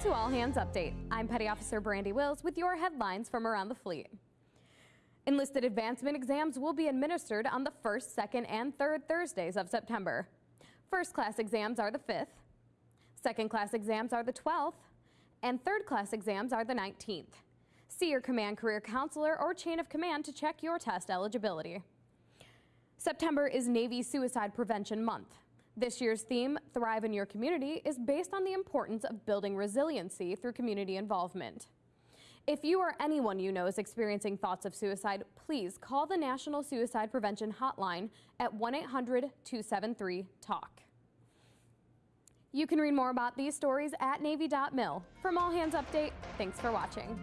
to All Hands Update. I'm Petty Officer Brandy Wills with your headlines from around the fleet. Enlisted advancement exams will be administered on the first, second, and third Thursdays of September. First class exams are the 5th, second class exams are the 12th, and third class exams are the 19th. See your command career counselor or chain of command to check your test eligibility. September is Navy Suicide Prevention Month. This year's theme, Thrive in Your Community, is based on the importance of building resiliency through community involvement. If you or anyone you know is experiencing thoughts of suicide, please call the National Suicide Prevention Hotline at 1 800 273 TALK. You can read more about these stories at Navy.mil. From All Hands Update, thanks for watching.